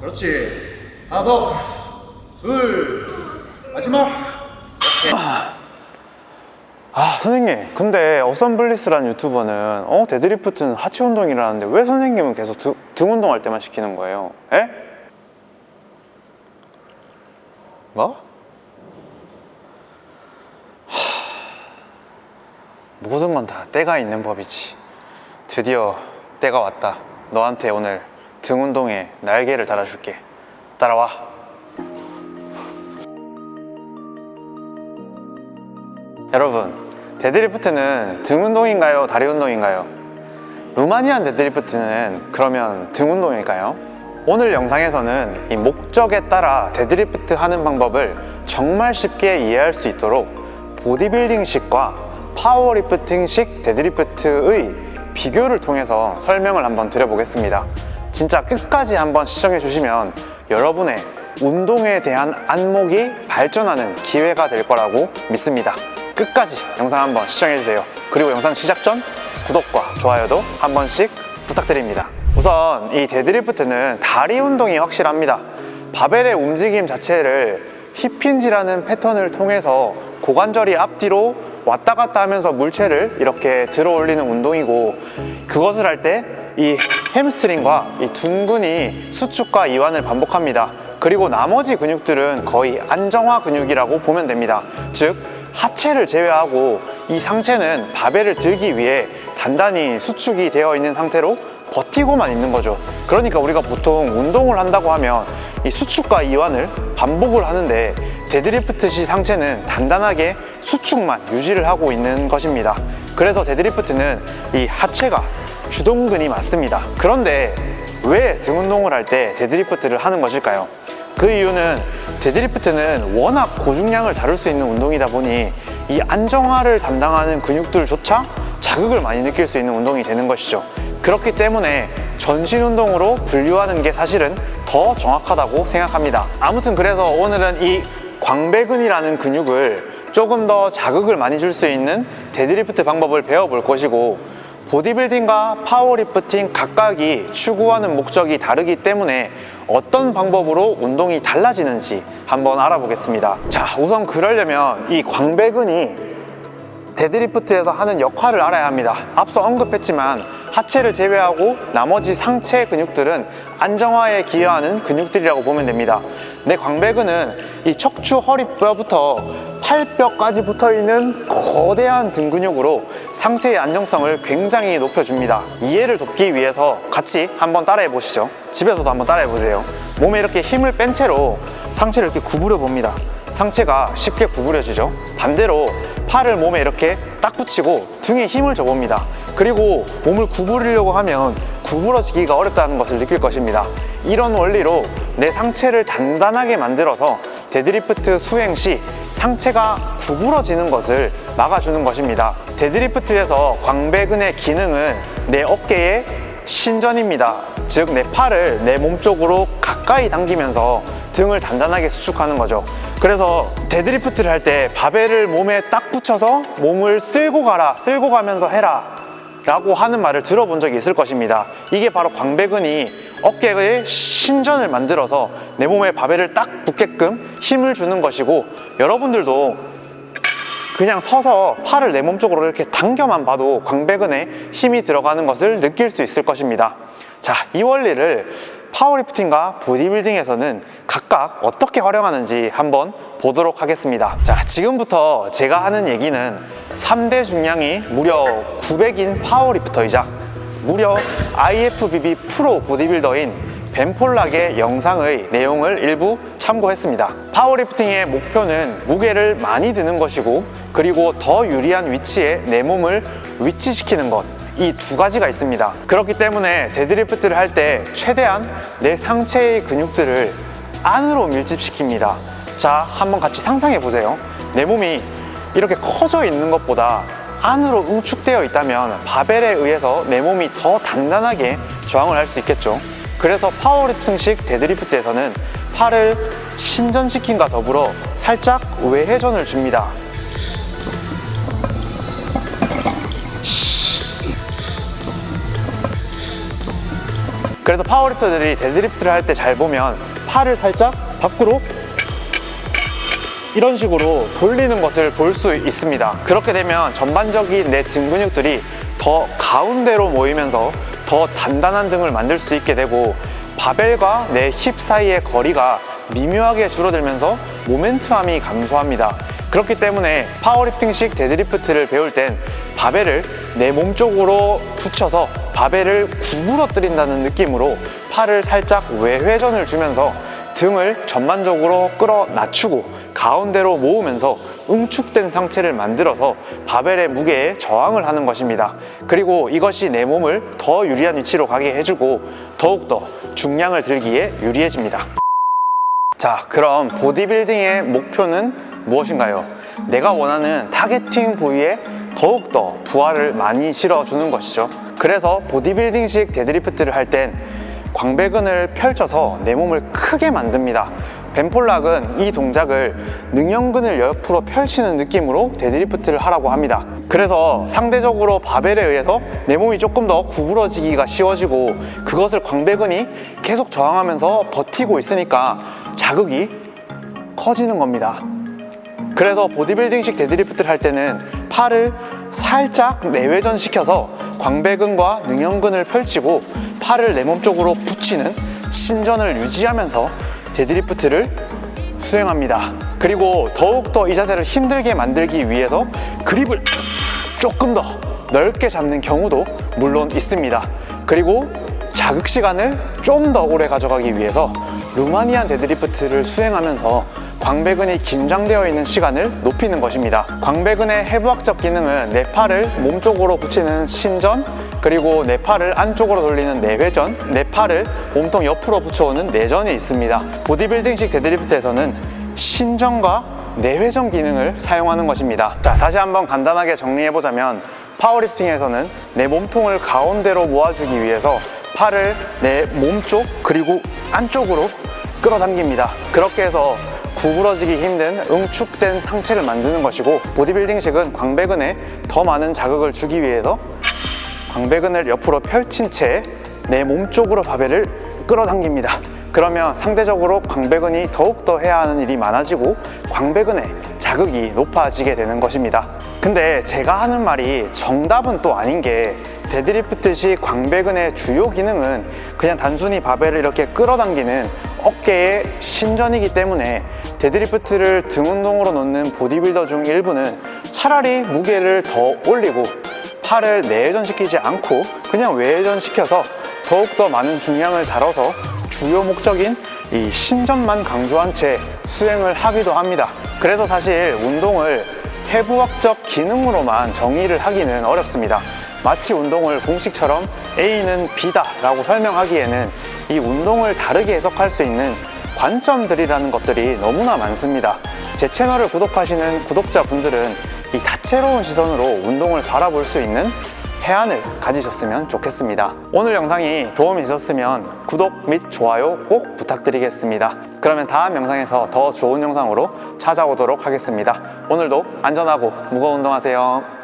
그렇지. 하나 더. 둘. 마지막. 아 선생님 근데 어썸블리스라는 유튜버는 어 deadlift는 하체 운동이라는데 왜 선생님은 계속 두- 등 운동할 때만 시키는 거예요? 에? 뭐? 하... 모든 건 다 때가 있는 법이지 드디어 때가 왔다 너한테 오늘 등 운동에 날개를 달아줄게 따라와 여러분 deadlift는 등 운동인가요? 다리 운동인가요? Romanian deadlift는 그러면 등 운동일까요? 오늘 영상에서는 이 목적에 따라 데드리프트 하는 방법을 정말 쉽게 이해할 수 있도록 보디빌딩식과 powerlifting식 deadlift의 비교를 통해서 설명을 한번 드려보겠습니다 진짜 끝까지 한번 시청해 주시면 여러분의 운동에 대한 안목이 발전하는 기회가 될 거라고 믿습니다. 끝까지 영상 한번 시청해주세요. 그리고 영상 시작 전 구독과 좋아요도 한 번씩 부탁드립니다. 우선 이 deadlift는 다리 운동이 확실합니다. 바벨의 움직임 자체를 힙힌지라는 패턴을 통해서 고관절이 앞뒤로 왔다 갔다 하면서 물체를 이렇게 들어 올리는 운동이고 그것을 할 때 이 햄스트링과 이 둔근이 수축과 이완을 반복합니다. 그리고 나머지 근육들은 거의 안정화 근육이라고 보면 됩니다. 즉 하체를 제외하고 이 상체는 바벨을 들기 위해 단단히 수축이 되어 있는 상태로 버티고만 있는 거죠. 그러니까 우리가 보통 운동을 한다고 하면 이 수축과 이완을 반복을 하는데 데드리프트 시 상체는 단단하게 수축만 유지를 하고 있는 것입니다. 그래서 deadlift는 이 하체가 주동근이 맞습니다. 그런데 왜 등 운동을 할 때 deadlift를 하는 것일까요? 그 이유는 deadlift는 워낙 고중량을 다룰 수 있는 운동이다 보니 이 안정화를 담당하는 근육들조차 자극을 많이 느낄 수 있는 운동이 되는 것이죠. 그렇기 때문에 전신 운동으로 분류하는 게 사실은 더 정확하다고 생각합니다. 아무튼 그래서 오늘은 이 광배근이라는 근육을 조금 더 자극을 많이 줄 수 있는 데드리프트 방법을 배워볼 것이고 보디빌딩과 파워리프팅 각각이 추구하는 목적이 다르기 때문에 어떤 방법으로 운동이 달라지는지 한번 알아보겠습니다. 자 우선 그러려면 이 광배근이 deadlift에서 하는 역할을 알아야 합니다. 앞서 언급했지만 하체를 제외하고 나머지 상체 근육들은 안정화에 기여하는 근육들이라고 보면 됩니다. 내 광배근은 이 척추 허리뼈부터 팔뼈까지 붙어있는 거대한 등 근육으로 상체의 안정성을 굉장히 높여줍니다. 이해를 돕기 위해서 같이 한번 따라해 보시죠. 집에서도 한번 따라해 보세요. 몸에 이렇게 힘을 뺀 채로 상체를 이렇게 구부려 봅니다. 상체가 쉽게 구부려지죠. 반대로 팔을 몸에 이렇게 딱 붙이고 등에 힘을 줘봅니다 그리고 몸을 구부리려고 하면 구부러지기가 어렵다는 것을 느낄 것입니다. 이런 원리로 내 상체를 단단하게 만들어서 데드리프트 수행 시 상체가 구부러지는 것을 막아주는 것입니다. deadlift에서 광배근의 기능은 내 어깨의 신전입니다. 즉 내 팔을 내 몸 쪽으로 가까이 당기면서 등을 단단하게 수축하는 거죠. 그래서 데드리프트를 할 때 바벨을 몸에 딱 붙여서 몸을 쓸고 가라 쓸고 가면서 해라 라고 하는 말을 들어본 적이 있을 것입니다. 이게 바로 광배근이 어깨의 신전을 만들어서 내 몸에 바벨을 딱 붙게끔 힘을 주는 것이고 여러분들도 그냥 서서 팔을 내 몸 쪽으로 이렇게 당겨만 봐도 광배근에 힘이 들어가는 것을 느낄 수 있을 것입니다. 자, 이 원리를 파워리프팅과 보디빌딩에서는 각각 어떻게 활용하는지 한번 보도록 하겠습니다. 자, 지금부터 제가 하는 얘기는 3대 중량이 무려 900인 파워리프터이자 무려 IFBB 프로 보디빌더인 벤폴락의 영상의 내용을 일부 참고했습니다. 파워리프팅의 목표는 무게를 많이 드는 것이고 그리고 더 유리한 위치에 내 몸을 위치시키는 것 이 두 가지가 있습니다. 그렇기 때문에 데드리프트를 할 때 최대한 내 상체의 근육들을 안으로 밀집시킵니다. 자 한번 같이 상상해 보세요. 내 몸이 이렇게 커져 있는 것보다 안으로 응축되어 있다면 바벨에 의해서 내 몸이 더 단단하게 저항을 할 수 있겠죠. 그래서 파워리프팅식 데드리프트에서는 팔을 신전시킴과 더불어 살짝 외회전을 줍니다 그래서 파워리프터들이 데드리프트를 할 때 잘 보면 팔을 살짝 밖으로 이런 식으로 돌리는 것을 볼 수 있습니다. 그렇게 되면 전반적인 내 등 근육들이 더 가운데로 모이면서 더 단단한 등을 만들 수 있게 되고 바벨과 내 힙 사이의 거리가 미묘하게 줄어들면서 moment arm이 감소합니다. 그렇기 때문에 파워리프팅식 데드리프트를 배울 땐 바벨을 내 몸 쪽으로 붙여서 바벨을 구부러뜨린다는 느낌으로 팔을 살짝 외회전을 주면서 등을 전반적으로 끌어 낮추고 가운데로 모으면서 응축된 상체를 만들어서 바벨의 무게에 저항을 하는 것입니다. 그리고 이것이 내 몸을 더 유리한 위치로 가게 해주고 더욱더 중량을 들기에 유리해집니다. 자, 그럼 보디빌딩의 목표는 무엇인가요? 내가 원하는 targeting 부위에 더욱더 부하를 많이 실어주는 것이죠. 그래서 보디빌딩식 데드리프트를 할 땐 광배근을 펼쳐서 내 몸을 크게 만듭니다. 벤폴락은 이 동작을 능형근을 옆으로 펼치는 느낌으로 데드리프트를 하라고 합니다. 그래서 상대적으로 바벨에 의해서 내 몸이 조금 더 구부러지기가 쉬워지고 그것을 광배근이 계속 저항하면서 버티고 있으니까 자극이 커지는 겁니다. 그래서 보디빌딩식 데드리프트를 할 때는 팔을 살짝 내회전 시켜서 광배근과 능형근을 펼치고 팔을 내 몸 쪽으로 붙이는 신전을 유지하면서 데드리프트를 수행합니다. 그리고 더욱더 이 자세를 힘들게 만들기 위해서 그립을 조금 더 넓게 잡는 경우도 물론 있습니다. 그리고 자극 시간을 좀 더 오래 가져가기 위해서 Romanian 데드리프트를 수행하면서 광배근이 긴장되어 있는 시간을 높이는 것입니다. 광배근의 해부학적 기능은 내 팔을 몸 쪽으로 붙이는 신전, 그리고 내 팔을 안쪽으로 돌리는 내회전, 내 팔을 몸통 옆으로 붙여오는 내전이 있습니다. 보디빌딩식 데드리프트에서는 신전과 내회전 기능을 사용하는 것입니다. 자, 다시 한번 간단하게 정리해보자면 파워리프팅에서는 내 몸통을 가운데로 모아주기 위해서 팔을 내 몸쪽 그리고 안쪽으로 끌어당깁니다. 그렇게 해서 구부러지기 힘든 응축된 상체를 만드는 것이고 보디빌딩식은 광배근에 더 많은 자극을 주기 위해서 광배근을 옆으로 펼친 채 내 몸 쪽으로 바벨을 끌어당깁니다. 그러면 상대적으로 광배근이 더욱더 해야 하는 일이 많아지고 광배근의 자극이 높아지게 되는 것입니다. 근데 제가 하는 말이 정답은 또 아닌 게 데드리프트식 광배근의 주요 기능은 그냥 단순히 바벨을 이렇게 끌어당기는 어깨의 신전이기 때문에 데드리프트를 등 운동으로 놓는 보디빌더 중 일부는 차라리 무게를 더 올리고 팔을 내회전시키지 않고 그냥 외회전시켜서 더욱더 많은 중량을 다뤄서 주요 목적인 이 신전만 강조한 채 수행을 하기도 합니다. 그래서 사실 운동을 해부학적 기능으로만 정의를 하기는 어렵습니다. 마치 운동을 공식처럼 A는 B다 라고 설명하기에는 이 운동을 다르게 해석할 수 있는 관점들이라는 것들이 너무나 많습니다. 제 채널을 구독하시는 구독자분들은 이 다채로운 시선으로 운동을 바라볼 수 있는 해안을 가지셨으면 좋겠습니다. 오늘 영상이 도움이 되셨으면 구독 및 좋아요 꼭 부탁드리겠습니다. 그러면 다음 영상에서 더 좋은 영상으로 찾아오도록 하겠습니다. 오늘도 안전하고 무거운 운동하세요.